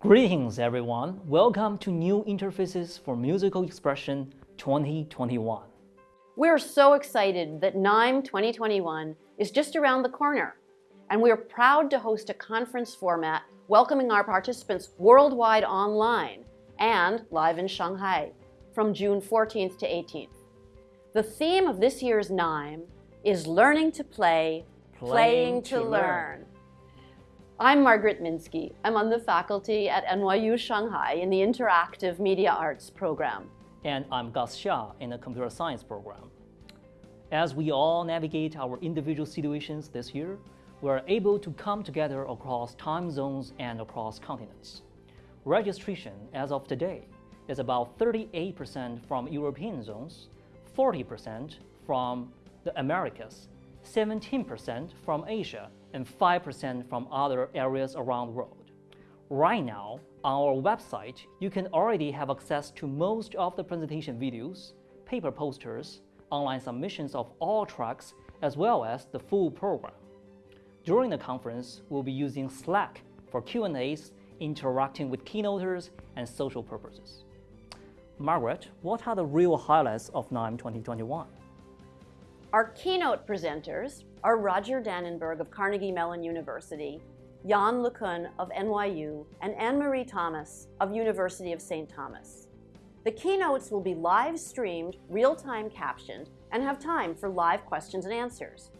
Greetings, everyone. Welcome to New Interfaces for Musical Expression 2021. We're so excited that NIME 2021 is just around the corner, and we're proud to host a conference format welcoming our participants worldwide online and live in Shanghai from June 14th to 18th. The theme of this year's NIME is Learning to Play, Playing, playing to, learn. learn. I'm Margaret Minsky. I'm on the faculty at NYU Shanghai in the Interactive Media Arts program. And I'm Gus Xia in the Computer Science program. As we all navigate our individual situations this year, we are able to come together across time zones and across continents. Registration as of today is about 38% from European zones, 40% from the Americas, 17% from Asia, and 5% from other areas around the world. Right now, on our website, you can already have access to most of the presentation videos, paper posters, online submissions of all tracks, as well as the full program. During the conference, we'll be using Slack for Q&As, interacting with keynoters, and social purposes. Margaret, what are the real highlights of NIME 2021? Our keynote presenters are Roger Dannenberg of Carnegie Mellon University, Yann LeCun of NYU, and Anne-Marie Thomas of University of St. Thomas. The keynotes will be live streamed, real-time captioned, and have time for live questions and answers.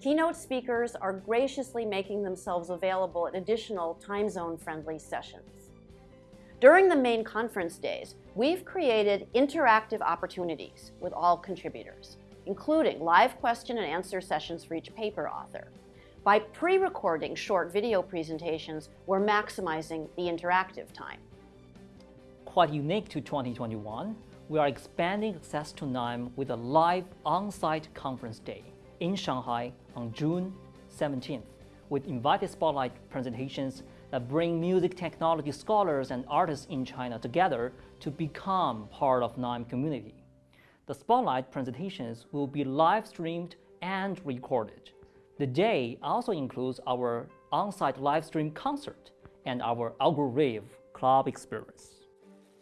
Keynote speakers are graciously making themselves available at additional time zone friendly sessions. During the main conference days, we've created interactive opportunities with all contributors including live question and answer sessions for each paper author. By pre-recording short video presentations, we're maximizing the interactive time. Quite unique to 2021, we are expanding access to NIME with a live on-site conference day in Shanghai on June 17th, with invited spotlight presentations that bring music technology scholars and artists in China together to become part of NIME community. The Spotlight presentations will be live streamed and recorded. The day also includes our on-site live stream concert and our Algorave club experience.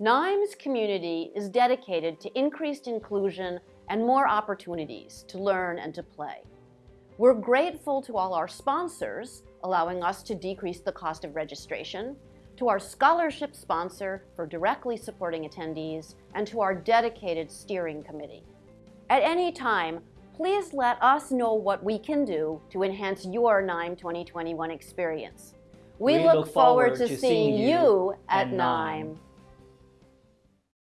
NIME's community is dedicated to increased inclusion and more opportunities to learn and to play. We're grateful to all our sponsors, allowing us to decrease the cost of registration, to our scholarship sponsor for directly supporting attendees, and to our dedicated steering committee. At any time, please let us know what we can do to enhance your NIME 2021 experience. We, we look, look, forward, forward to, to, seeing you at NIME.